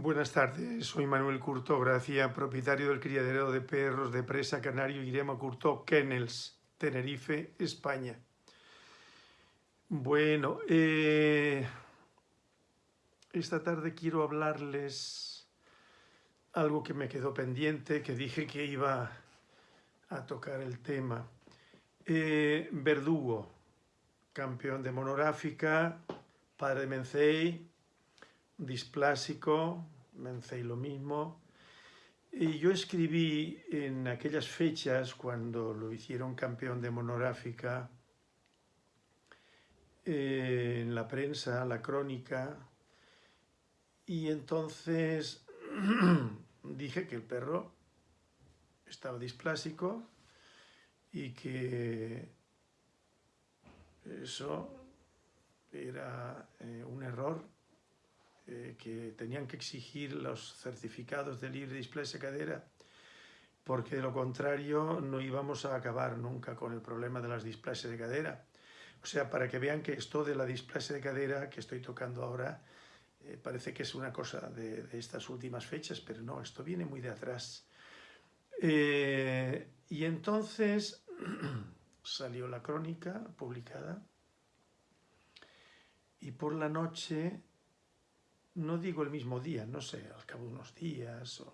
Buenas tardes, soy Manuel Curto Gracia, propietario del criadero de perros de presa canario Irema Curto Kennels, Tenerife, España. Bueno, eh, esta tarde quiero hablarles algo que me quedó pendiente, que dije que iba a tocar el tema. Eh, Verdugo, campeón de monográfica, padre de Mencey, displásico, Mencey lo mismo. Y yo escribí en aquellas fechas, cuando lo hicieron campeón de monográfica, eh, en la prensa, la crónica, y entonces dije que el perro estaba displásico y que eso era eh, un error eh, que tenían que exigir los certificados de libre displasia cadera, porque de lo contrario no íbamos a acabar nunca con el problema de las displasias de cadera. O sea, para que vean que esto de la displasia de cadera que estoy tocando ahora, eh, parece que es una cosa de, de, estas últimas fechas, pero no, esto viene muy de atrás. Eh, y entonces salió la crónica publicada y por la noche no digo el mismo día, no sé, al cabo de unos días,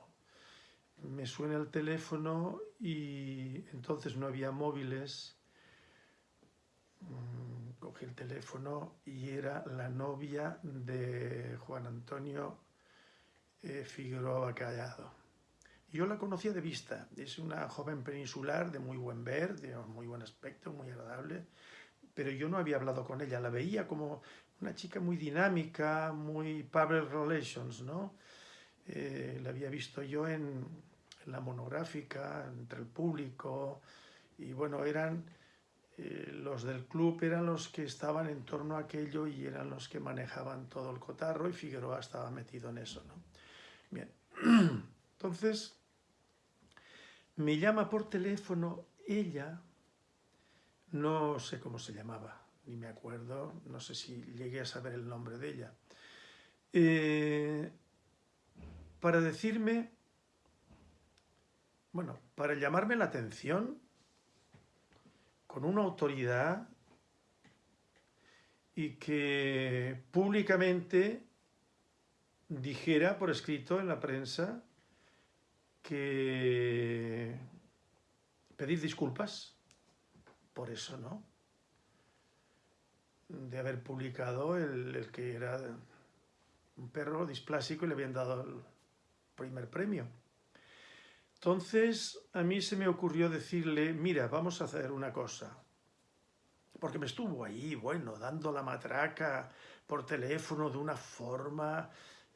me suena el teléfono y entonces no había móviles, mm, cogí el teléfono y era la novia de Juan Antonio eh, Figueroa Callado. Yo la conocía de vista, es una joven peninsular de muy buen ver, de muy buen aspecto, muy agradable, pero yo no había hablado con ella, la veía como una chica muy dinámica, muy public relations, ¿no? Eh, la había visto yo en, la monográfica, entre el público, y bueno, eran eh, los del club eran los que estaban en torno a aquello y eran los que manejaban todo el cotarro y Figueroa estaba metido en eso, ¿no? Bien, entonces me llama por teléfono ella, no sé cómo se llamaba, ni me acuerdo, no sé si llegué a saber el nombre de ella, eh, para decirme, bueno, para llamarme la atención con una autoridad y que públicamente dijera por escrito en la prensa que pedir disculpas por eso, ¿no? De haber publicado el, que era un perro displásico y le habían dado el primer premio. Entonces a mí se me ocurrió decirle, mira, vamos a hacer una cosa. Porque me estuvo ahí, bueno, dando la matraca por teléfono de una forma,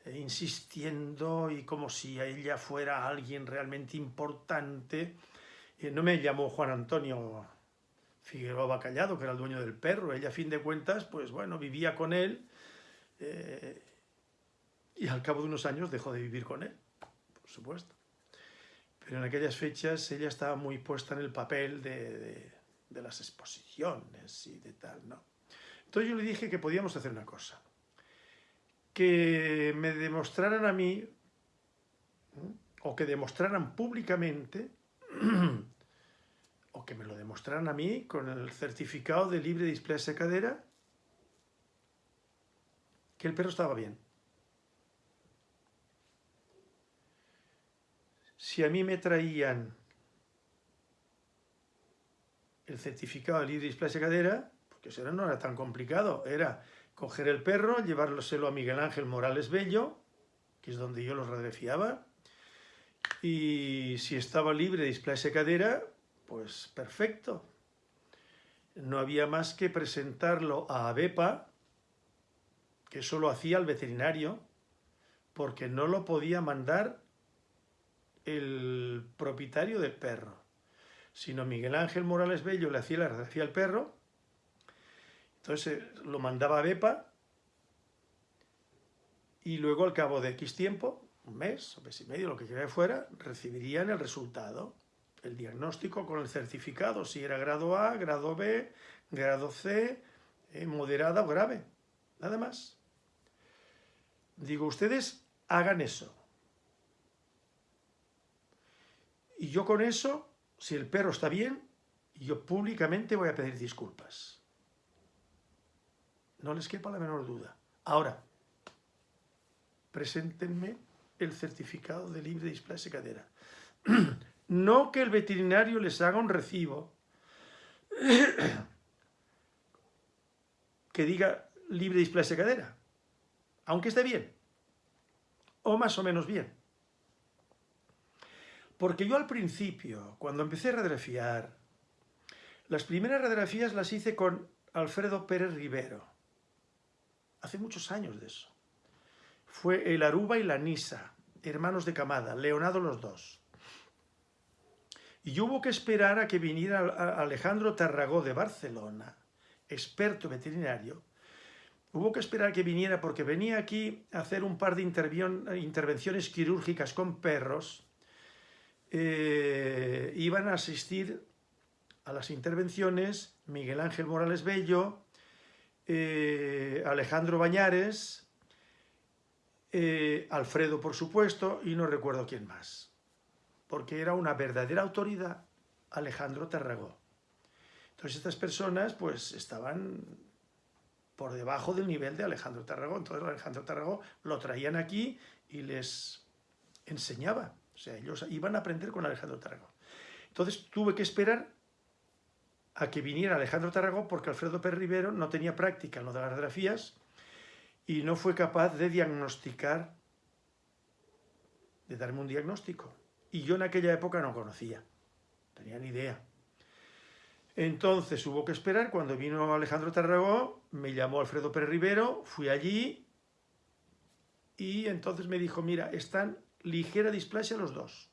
eh, insistiendo y como si ella fuera alguien realmente importante. Eh, no me llamó Juan Antonio Figueroa Callado, que era el dueño del perro. Ella, a fin de cuentas, pues bueno, vivía con él eh, y al cabo de unos años dejó de vivir con él, por supuesto. Pero en aquellas fechas ella estaba muy puesta en el papel de, de, las exposiciones y de tal, ¿no? Entonces yo le dije que podíamos hacer una cosa, que me demostraran a mí, o que demostraran públicamente que me lo demostraran a mí con el certificado de libre displasia cadera que el perro estaba bien. Si a mí me traían el certificado de libre displasia cadera, porque eso no era tan complicado, era coger el perro, llevárselo a Miguel Ángel Morales Bello, que es donde yo lo radiofiaba, y si estaba libre de displasia cadera, pues perfecto. No había más que presentarlo a ABEPA, que eso lo hacía el veterinario, porque no lo podía mandar el propietario del perro, sino Miguel Ángel Morales Bello le hacía la radiografía al perro, entonces lo mandaba a BEPA y luego al cabo de X tiempo, un mes, un mes y medio, lo que quiera fuera, recibirían el resultado el diagnóstico con el certificado, si era grado A, grado B, grado C, eh, moderada o grave, nada más. Digo, ustedes hagan eso. Y yo con eso, si el perro está bien, yo públicamente voy a pedir disculpas. No les quepa la menor duda. Ahora, preséntenme el certificado de libre displasia cadera. No que el veterinario les haga un recibo que diga libre displasia cadera, aunque esté bien, o más o menos bien. Porque yo al principio, cuando empecé a radiografiar, las primeras radiografías las hice con Alfredo Pérez Rivero, hace muchos años de eso. Fue el Aruba y la Nisa, hermanos de camada, Leonardo los dos. Y hubo que esperar a que viniera Alejandro Tarragó de Barcelona, experto veterinario, hubo que esperar a que viniera porque venía aquí a hacer un par de intervenciones quirúrgicas con perros, eh, iban a asistir a las intervenciones Miguel Ángel Morales Bello, eh, Alejandro Bañares, eh, Alfredo, por supuesto, y no recuerdo quién más, porque era una verdadera autoridad Alejandro Tarragó. Entonces estas personas pues estaban por debajo del nivel de Alejandro Tarragó. Entonces Alejandro Tarragó lo traían aquí y les enseñaba. O sea, ellos iban a aprender con Alejandro Tarragó. Entonces tuve que esperar a que viniera Alejandro Tarragó porque Alfredo Pérez Rivero no tenía práctica en lo de las radiografías y no fue capaz de diagnosticar, de darme un diagnóstico. Y yo en aquella época no conocía, tenía ni idea. Entonces hubo que esperar, cuando vino Alejandro Tarragó, me llamó Alfredo Pérez Rivero, fui allí y entonces me dijo, mira, están ligera displasia los dos.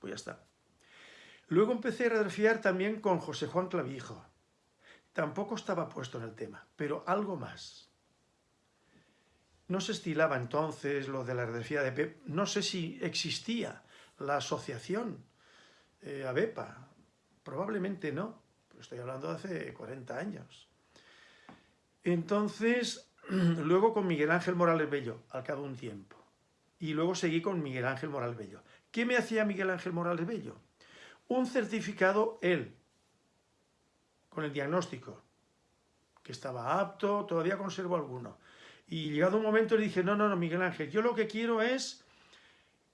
Pues ya está. Luego empecé a radiografiar también con José Juan Clavijo. Tampoco estaba puesto en el tema, pero algo más. No se estilaba entonces lo de la radiografía de PEP. No sé si existía la asociación eh, ABEPA. Probablemente no. Estoy hablando de hace 40 años. Entonces, luego con Miguel Ángel Morales Bello, al cabo de un tiempo. Y luego seguí con Miguel Ángel Morales Bello. ¿Qué me hacía Miguel Ángel Morales Bello? Un certificado él, con el diagnóstico, que estaba apto, todavía conservo alguno. Y llegado un momento le dije, no, no, no, Miguel Ángel, yo lo que quiero es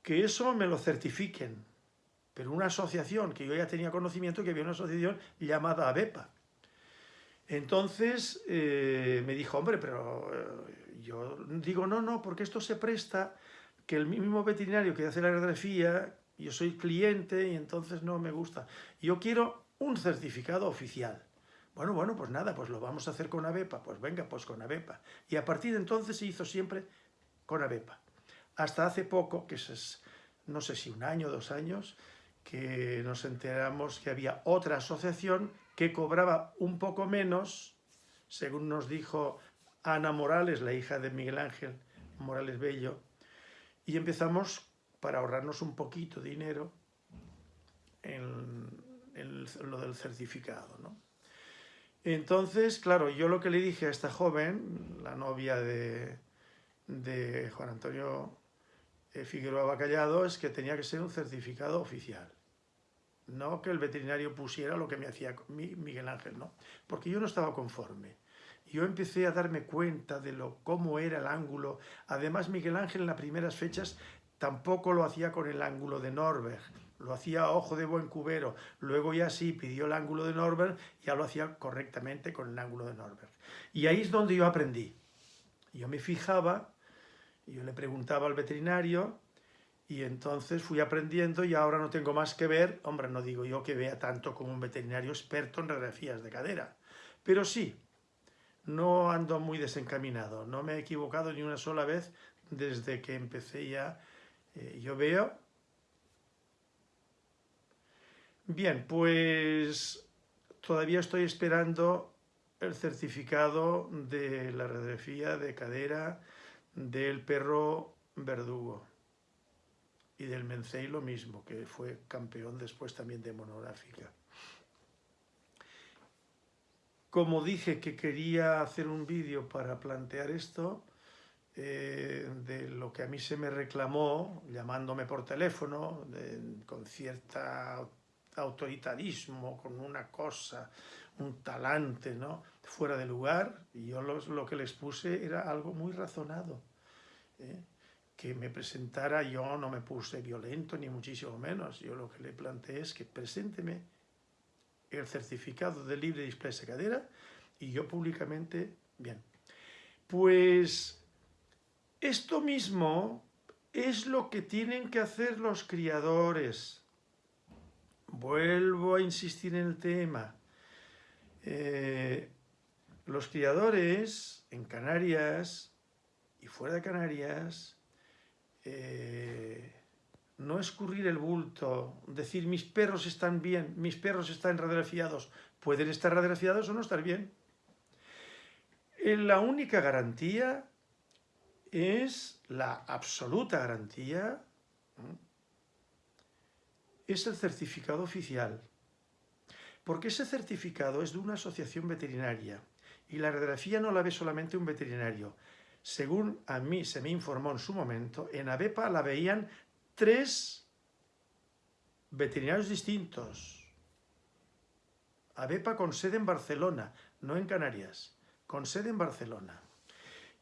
que eso me lo certifiquen. Pero una asociación, que yo ya tenía conocimiento que había una asociación llamada ABEPA. Entonces eh, me dijo, hombre, pero eh, yo digo, no, no, porque esto se presta que el mismo veterinario que hace la radiografía, yo soy cliente y entonces no me gusta. Yo quiero un certificado oficial. Bueno, bueno, pues nada, pues lo vamos a hacer con ABEPA. Pues venga, pues con ABEPA. Y a partir de entonces se hizo siempre con ABEPA. Hasta hace poco, que es, no sé si un año, dos años, que nos enteramos que había otra asociación que cobraba un poco menos, según nos dijo Ana Morales, la hija de Miguel Ángel Morales Bello, y empezamos, para ahorrarnos un poquito de dinero, en, lo del certificado. ¿no? Entonces, claro, yo lo que le dije a esta joven, la novia de, Juan Antonio eh, Figueroa Bacallado, es que tenía que ser un certificado oficial. No que el veterinario pusiera lo que me hacía Miguel Ángel, no. Porque yo no estaba conforme yo empecé a darme cuenta de lo, cómo era el ángulo. Además, Miguel Ángel en las primeras fechas tampoco lo hacía con el ángulo de Norberg, lo hacía a ojo de buen cubero. Luego ya sí pidió el ángulo de Norberg, ya lo hacía correctamente con el ángulo de Norberg. Y ahí es donde yo aprendí. Yo me fijaba, yo le preguntaba al veterinario, y entonces fui aprendiendo y ahora no tengo más que ver, hombre, no digo yo que vea tanto como un veterinario experto en radiografías de cadera, pero sí, no ando muy desencaminado, no me he equivocado ni una sola vez desde que empecé ya. Eh, yo veo... Bien, pues todavía estoy esperando el certificado de la radiografía de cadera del perro verdugo y del Mencey lo mismo, que fue campeón después también de monográfica. Como dije que quería hacer un vídeo para plantear esto, eh, de lo que a mí se me reclamó, llamándome por teléfono, con cierta autoritarismo, con una cosa, un talante, ¿no? fuera de lugar, y yo lo que les puse era algo muy razonado. ¿eh? Que me presentara, yo no me puse violento, ni muchísimo menos. Yo lo que le planteé es que presénteme el certificado de libre displasia cadera y yo públicamente, bien. Pues esto mismo es lo que tienen que hacer los criadores. Vuelvo a insistir en el tema. Eh, los criadores en Canarias y fuera de Canarias, eh, no escurrir el bulto, decir mis perros están bien, mis perros están radiografiados, pueden estar radiografiados o no estar bien. Eh, la única garantía es la absoluta garantía, es el certificado oficial. Porque ese certificado es de una asociación veterinaria y la radiografía no la ve solamente un veterinario. Según a mí se me informó en su momento, en ABEPA la veían tres veterinarios distintos. ABEPA con sede en Barcelona, no en Canarias, con sede en Barcelona.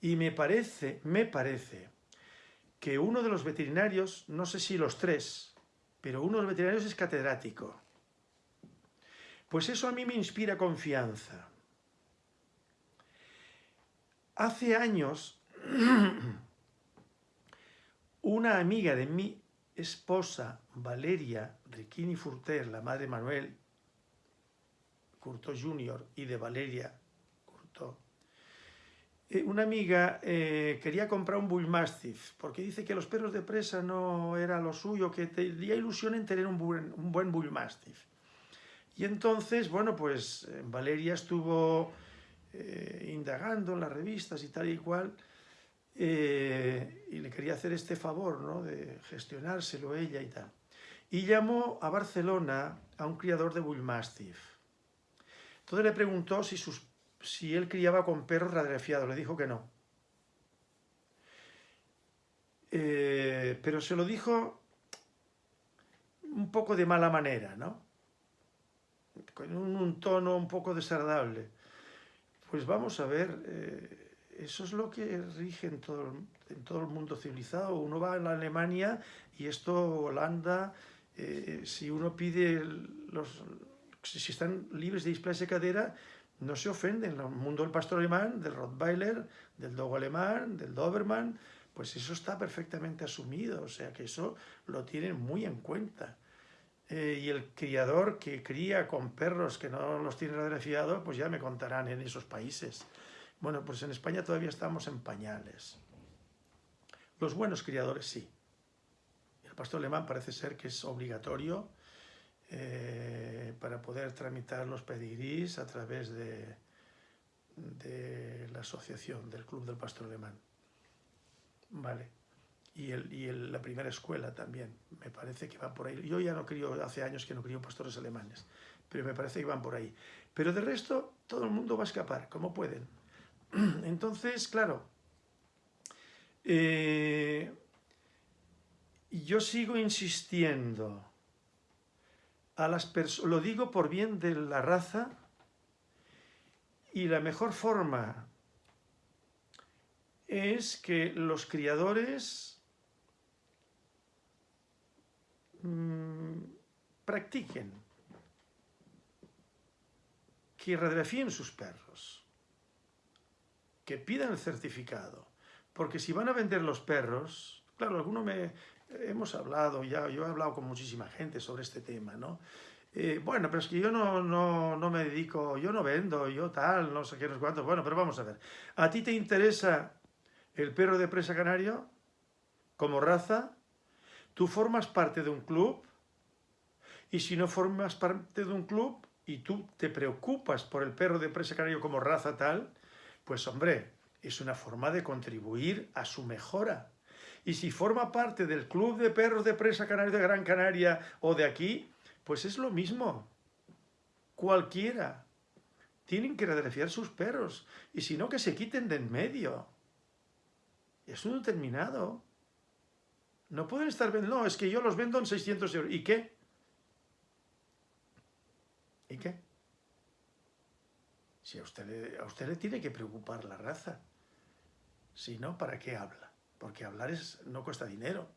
Y me parece, me parece que uno de los veterinarios, no sé si los tres, pero uno de los veterinarios es catedrático. Pues eso a mí me inspira confianza. Hace años, una amiga de mi esposa, Valeria Riquini Furter, la madre de Manuel Curto Jr. y de Valeria Curto, eh, una amiga eh, quería comprar un Bullmastiff porque dice que los perros de presa no era lo suyo, que tenía ilusión en tener un buen, un buen Bullmastiff. Y entonces, bueno, pues eh, Valeria estuvo indagando en las revistas y tal y cual, y le quería hacer este favor, ¿no?, de gestionárselo ella y tal. Y llamó a Barcelona a un criador de Bullmastiff. Entonces le preguntó si, sus, si él criaba con perros radiografiados, le dijo que no. Eh, pero se lo dijo un poco de mala manera, ¿no? Con un tono un poco desagradable. Pues vamos a ver, eh, eso es lo que rige en todo, el mundo civilizado. Uno va a la Alemania y esto, Holanda, eh, si uno pide, los, si están libres de displasia de cadera, no se ofenden. En el mundo del pastor alemán, del Rottweiler, del Dogo alemán, del Doberman, pues eso está perfectamente asumido, o sea que eso lo tienen muy en cuenta. Eh, y el criador que cría con perros que no los tiene radiografiados, pues ya me contarán en esos países. Bueno, pues en España todavía estamos en pañales. Los buenos criadores sí. El pastor alemán parece ser que es obligatorio eh, para poder tramitar los pedigrís a través de, la asociación, del Club del Pastor Alemán. Vale y, la primera escuela también, me parece que van por ahí. Yo ya no crío, hace años que no crío pastores alemanes, pero me parece que van por ahí. Pero de resto, todo el mundo va a escapar, como pueden. Entonces, claro, eh, yo sigo insistiendo, a las lo digo por bien de la raza, y la mejor forma es que los criadores Mm, practiquen, que radiografíen sus perros, que pidan el certificado, porque si van a vender los perros, claro, alguno me, hemos hablado, ya, yo he hablado con muchísima gente sobre este tema, ¿no? Eh, bueno, pero es que yo no, no, no, me dedico, yo no vendo, yo tal, no sé qué, no sé cuánto. Bueno, pero vamos a ver. ¿A ti te interesa el perro de presa canario como raza? Tú formas parte de un club y si no formas parte de un club y tú te preocupas por el perro de presa canario como raza tal, pues hombre, es una forma de contribuir a su mejora. Y si forma parte del club de perros de presa canario de Gran Canaria o de aquí, pues es lo mismo. Cualquiera. Tienen que radiografiar sus perros. Y si no, que se quiten de en medio. Es un determinado. No pueden estar vendiendo, no, es que yo los vendo en 600 euros. ¿Y qué? ¿Y qué? Si a usted, a usted le tiene que preocupar la raza. Si no, ¿para qué habla? Porque hablar es, no cuesta dinero.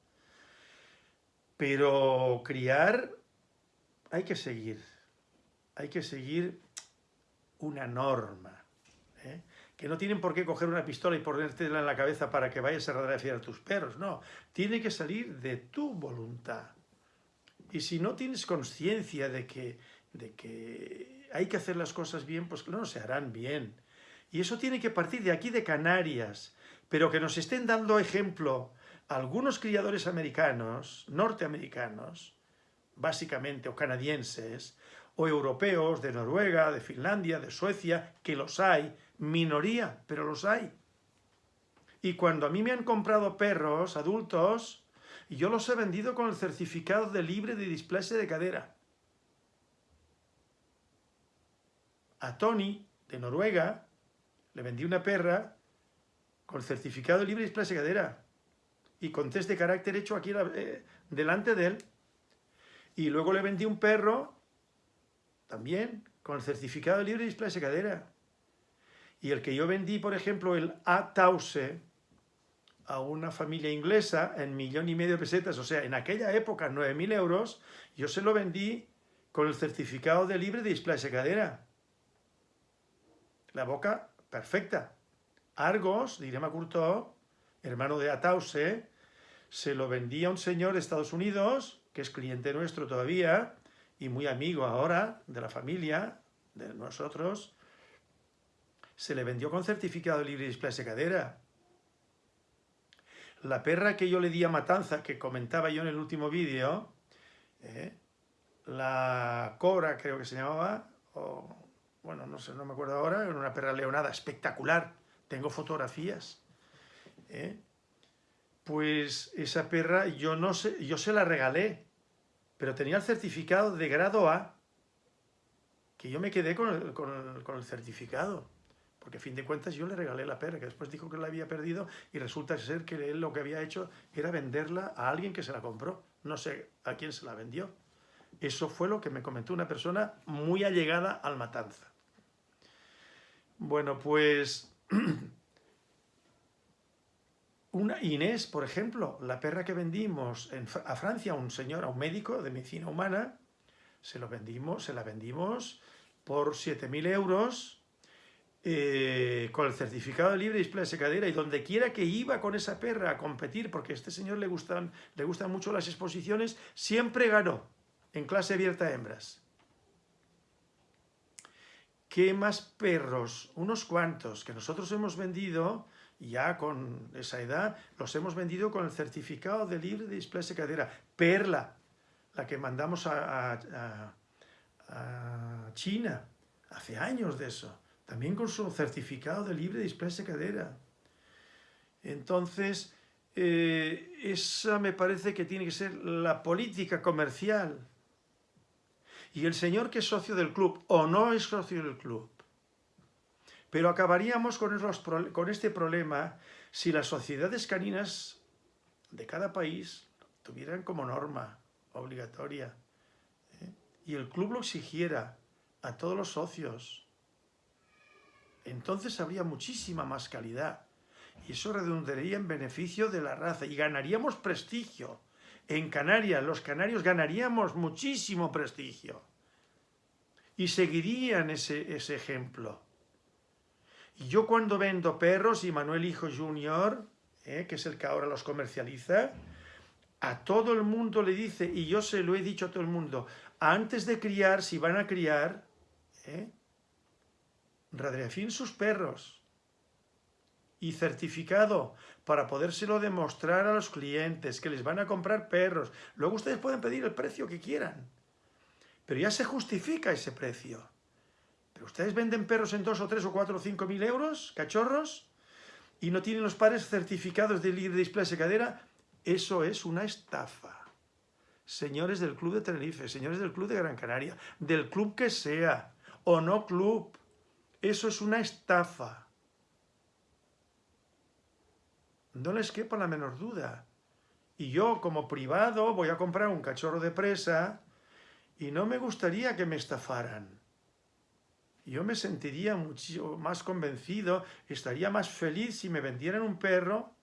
Pero criar hay que seguir. Hay que seguir una norma. ¿eh? Que no tienen por qué coger una pistola y ponértela en la cabeza para que vayas a radiografiar a tus perros. No, tiene que salir de tu voluntad. Y si no tienes conciencia de que, de que hay que hacer las cosas bien, pues no se harán bien. Y eso tiene que partir de aquí, de Canarias, pero que nos estén dando ejemplo algunos criadores americanos, norteamericanos, básicamente, o canadienses, o europeos, de Noruega, de Finlandia, de Suecia, que los hay, minoría, pero los hay. Y cuando a mí me han comprado perros adultos, yo los he vendido con el certificado de libre de displasia de cadera. a Tony, de Noruega, le vendí una perra con certificado libre de displasia cadera y con test de carácter hecho aquí eh, delante de él. Y luego le vendí un perro, también, con el certificado libre de displasia cadera. Y el que yo vendí, por ejemplo, el A-Tause, a una familia inglesa en millón y medio de pesetas, o sea, en aquella época 9.000 euros, yo se lo vendí con el certificado de libre de displasia cadera la boca perfecta. Argos, Direma Curto, hermano de Atause, se lo vendía a un señor de Estados Unidos, que es cliente nuestro todavía, y muy amigo ahora de la familia, de nosotros, se le vendió con certificado de libre displasia cadera. La perra que yo le di a Matanza, que comentaba yo en el último vídeo, eh, la Cobra creo que se llamaba, o bueno, no sé, no me acuerdo ahora, era una perra leonada espectacular, tengo fotografías. ¿eh? Pues esa perra yo no sé, yo se la regalé, pero tenía el certificado de grado A, que yo me quedé con el, con el, certificado, porque a fin de cuentas yo le regalé la perra, que después dijo que la había perdido y resulta ser que él lo que había hecho era venderla a alguien que se la compró, no sé a quién se la vendió. Eso fue lo que me comentó una persona muy allegada al matanza. Bueno, pues una Inés, por ejemplo, la perra que vendimos a Francia a un señor, a un médico de medicina humana, se, lo vendimos, se la vendimos por 7.000 euros eh, con el certificado de libre display de cadera y donde quiera que iba con esa perra a competir, porque a este señor le gustan, le gustan mucho las exposiciones, siempre ganó en clase abierta a hembras. ¿Qué más perros? Unos cuantos que nosotros hemos vendido, ya con esa edad, los hemos vendido con el certificado de libre de displasia cadera. Perla, la que mandamos a, China, hace años de eso, también con su certificado de libre de displasia cadera. Entonces, eh, esa me parece que tiene que ser la política comercial y el señor que es socio del club o no es socio del club. Pero acabaríamos con, este problema si las sociedades caninas de cada país tuvieran como norma obligatoria ¿eh? y el club lo exigiera a todos los socios, entonces habría muchísima más calidad y eso redundaría en beneficio de la raza y ganaríamos prestigio en Canarias, los canarios ganaríamos muchísimo prestigio. Y seguirían ese, ese ejemplo. Y yo cuando vendo perros, y Manuel Hijo Junior, eh, que es el que ahora los comercializa, a todo el mundo le dice, y yo se lo he dicho a todo el mundo, antes de criar, si van a criar, eh, sus perros. Y certificado para podérselo demostrar a los clientes que les van a comprar perros. Luego ustedes pueden pedir el precio que quieran, pero ya se justifica ese precio. Pero ustedes venden perros en 2 o 3 o 4 o 5 mil euros, cachorros, y no tienen los padres certificados de libre displasia cadera, eso es una estafa. Señores del Club de Tenerife, señores del Club de Gran Canaria, del club que sea, o no club, eso es una estafa. No les quepa la menor duda. Y yo, como privado, voy a comprar un cachorro de presa y no me gustaría que me estafaran. Yo me sentiría mucho más convencido, estaría más feliz si me vendieran un perro.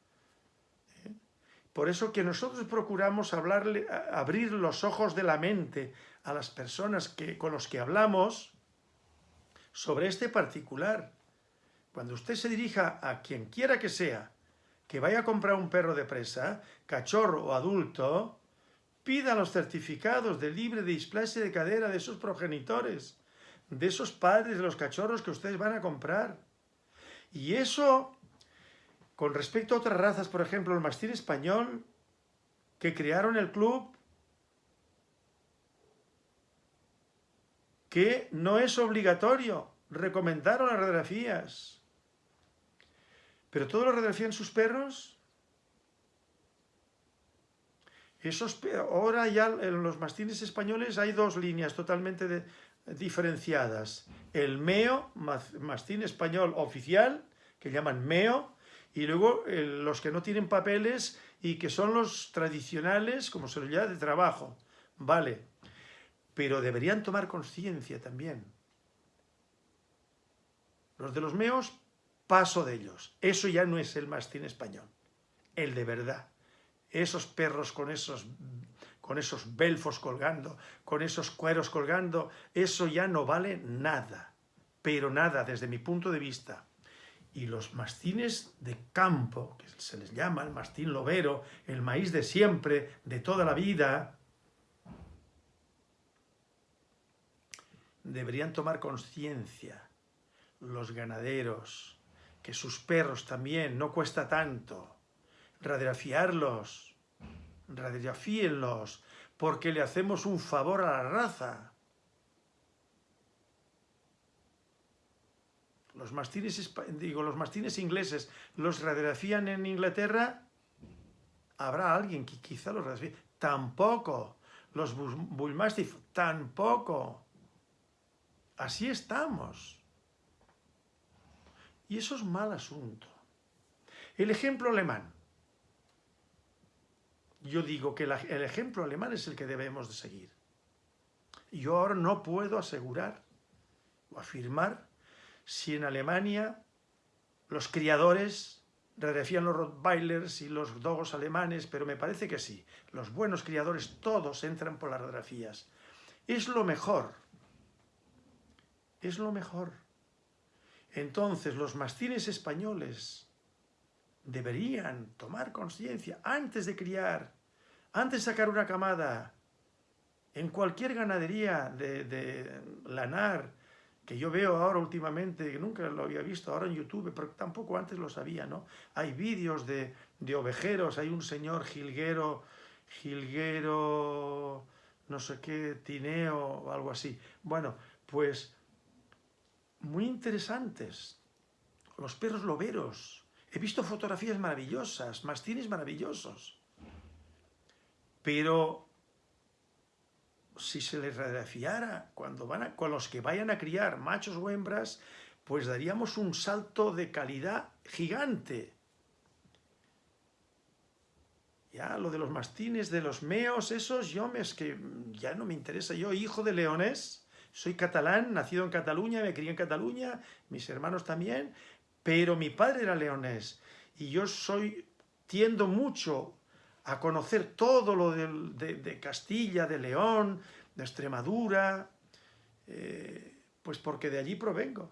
¿eh? Por eso que nosotros procuramos hablarle, abrir los ojos de la mente a las personas que, con los que hablamos sobre este particular. Cuando usted se dirija a quien quiera que sea, que vaya a comprar un perro de presa, cachorro o adulto, pida los certificados de libre displasia de cadera de esos progenitores, de esos padres de los cachorros que ustedes van a comprar. Y eso, con respecto a otras razas, por ejemplo, el mastín español, que crearon el club, que no es obligatorio, recomendaron las radiografías. Pero todos lo radiografían sus perros. Esos, ahora ya en los mastines españoles hay dos líneas totalmente diferenciadas. El MEO, mastín español oficial, que llaman MEO, y luego los que no tienen papeles y que son los tradicionales, como se lo llama, de trabajo. Vale, pero deberían tomar conciencia también. Los de los MEOs paso de ellos. Eso ya no es el mastín español, el de verdad. Esos perros con esos, con esos belfos colgando, con esos cueros colgando, eso ya no vale nada, pero nada desde mi punto de vista. Y los mastines de campo, que se les llama el mastín lobero, el maíz de siempre, de toda la vida, deberían tomar conciencia los ganaderos, que sus perros también no cuesta tanto. Radiografiarlos, radiografíenlos, porque le hacemos un favor a la raza. Los mastines, digo, los mastines ingleses los radiografían en Inglaterra, habrá alguien que quizá los radiografíe. Tampoco. Los bullmastiff, tampoco. Así estamos. Y eso es mal asunto. El ejemplo alemán. Yo digo que el ejemplo alemán es el que debemos de seguir. Yo ahora no puedo asegurar o afirmar si en Alemania los criadores radiografían los Rottweilers y los dogos alemanes, pero me parece que sí. Los buenos criadores todos entran por las radiografías. Es lo mejor. Es lo mejor. Entonces los mastines españoles deberían tomar conciencia antes de criar, antes de sacar una camada, en cualquier ganadería de, lanar, que yo veo ahora últimamente, nunca lo había visto ahora en YouTube, pero tampoco antes lo sabía, ¿no? Hay vídeos de, de ovejeros, hay un señor jilguero, jilguero, no sé qué, tineo o algo así. Bueno, pues muy interesantes. Los perros loberos. He visto fotografías maravillosas, mastines maravillosos. Pero si se les radiografiara cuando van con los que vayan a criar machos o hembras, pues daríamos un salto de calidad gigante. Ya, lo de los mastines, de los meos, esos, yo me, es que ya no me interesa. Yo, hijo de leones, soy catalán, nacido en Cataluña, me crié en Cataluña, mis hermanos también, pero mi padre era leonés y yo soy, tiendo mucho a conocer todo lo de, Castilla, de León, de Extremadura, eh, pues porque de allí provengo,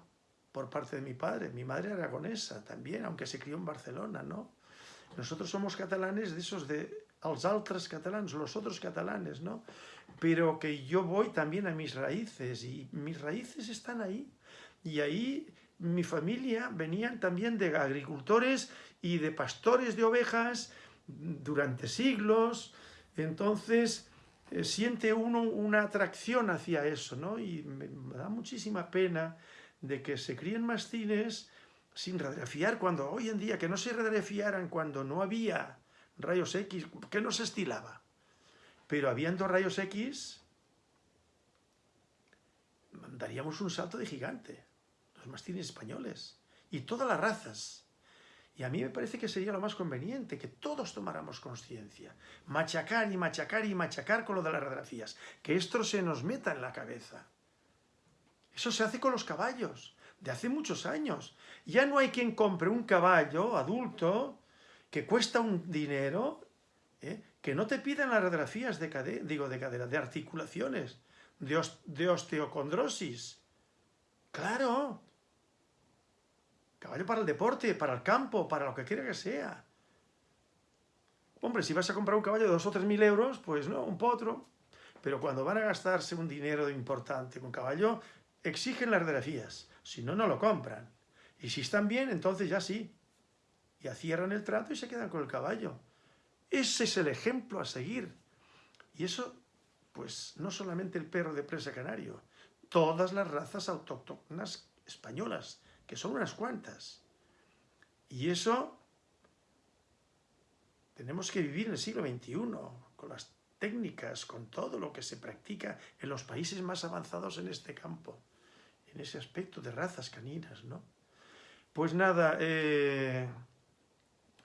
por parte de mi padre. Mi madre aragonesa también, aunque se crió en Barcelona, ¿no? Nosotros somos catalanes de esos de los altres catalanes, los otros catalanes, ¿no? Pero que yo voy también a mis raíces y mis raíces están ahí. Y ahí mi familia venían también de agricultores y de pastores de ovejas durante siglos. Entonces eh, siente uno una atracción hacia eso, ¿no? Y me, da muchísima pena de que se críen mastines sin radiografiar cuando hoy en día, que no se radiografiaran cuando no había rayos X, que no se estilaba. Pero habiendo rayos X, daríamos un salto de gigante. Los mastines españoles. Y todas las razas. Y a mí me parece que sería lo más conveniente, que todos tomáramos conciencia. Machacar y machacar y machacar con lo de las radiografías. Que esto se nos meta en la cabeza. Eso se hace con los caballos, de hace muchos años. Ya no hay quien compre un caballo adulto que cuesta un dinero, ¿eh? Que no te pidan las radiografías de, cadera, digo de cadera, de articulaciones, de, osteocondrosis. Claro, Caballo para el deporte, para el campo, para lo que quiera que sea. Hombre, si vas a comprar un caballo de dos o tres mil euros, pues no, un potro. Pero cuando van a gastarse un dinero importante con caballo, exigen las radiografías. Si no, no lo compran. Y si están bien, entonces ya sí. Ya cierran el trato y se quedan con el caballo. Ese es el ejemplo a seguir. Y eso, pues, no solamente el perro de presa canario, todas las razas autóctonas españolas que son unas cuantas. Y eso tenemos que vivir en el siglo XXI, con las técnicas, con todo lo que se practica en los países más avanzados en este campo, en ese aspecto de razas caninas, ¿no? Pues nada, eh,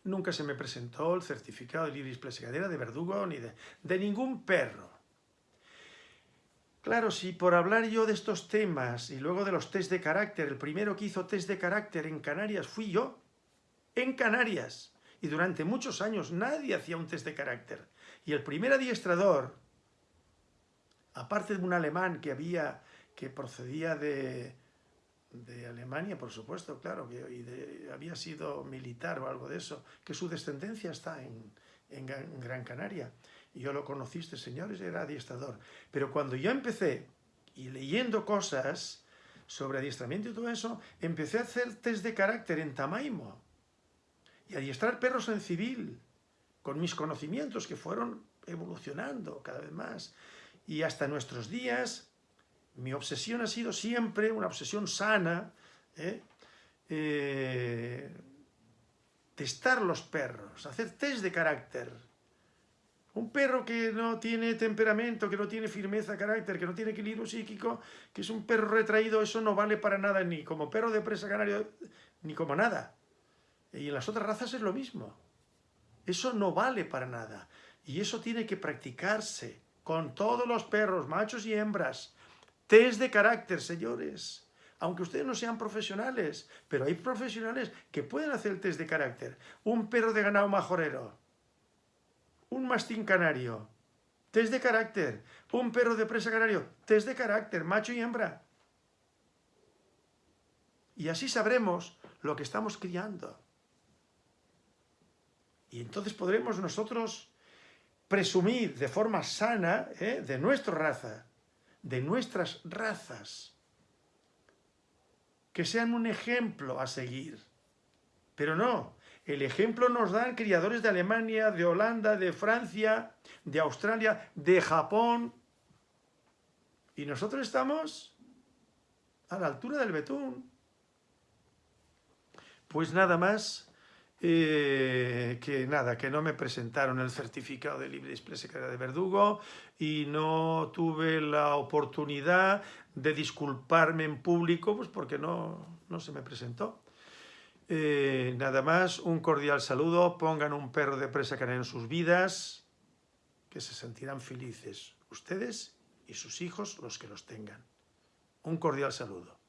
nunca se me presentó el certificado de libre cadera de verdugo ni de, de ningún perro. Claro, si por hablar yo de estos temas y luego de los test de carácter, el primero que hizo test de carácter en Canarias fui yo, en Canarias, y durante muchos años nadie hacía un test de carácter. Y el primer adiestrador, aparte de un alemán que había, que procedía de, de Alemania, por supuesto, claro, y había sido militar o algo de eso, que su descendencia está en, en Gran Canaria, y yo lo conociste, señores, era adiestrador. Pero cuando yo empecé, y leyendo cosas sobre adiestramiento y todo eso, empecé a hacer test de carácter en Tamaimo, y adiestrar perros en civil, con mis conocimientos que fueron evolucionando cada vez más. Y hasta nuestros días, mi obsesión ha sido siempre una obsesión sana, ¿eh? Eh, testar los perros, hacer test de carácter, un perro que no tiene temperamento, que no tiene firmeza, carácter, que no tiene equilibrio psíquico, que es un perro retraído, eso no vale para nada ni como perro de presa canario, ni como nada. Y en las otras razas es lo mismo. Eso no vale para nada. Y eso tiene que practicarse con todos los perros, machos y hembras. Test de carácter, señores. Aunque ustedes no sean profesionales, pero hay profesionales que pueden hacer el test de carácter. Un perro de ganado majorero un mastín canario, test de carácter, un perro de presa canario, test de carácter, macho y hembra. Y así sabremos lo que estamos criando. Y entonces podremos nosotros presumir de forma sana ¿eh? de nuestra raza, de nuestras razas, que sean un ejemplo a seguir. Pero no, el ejemplo nos dan criadores de Alemania, de Holanda, de Francia, de Australia, de Japón. Y nosotros estamos a la altura del betún. Pues nada más, eh, que nada, que no me presentaron el certificado de libre expresión de verdugo y no tuve la oportunidad de disculparme en público, pues porque no, no se me presentó. Eh, nada más, un cordial saludo, pongan un perro de presa canaria en sus vidas, que se sentirán felices ustedes y sus hijos los que los tengan. Un cordial saludo.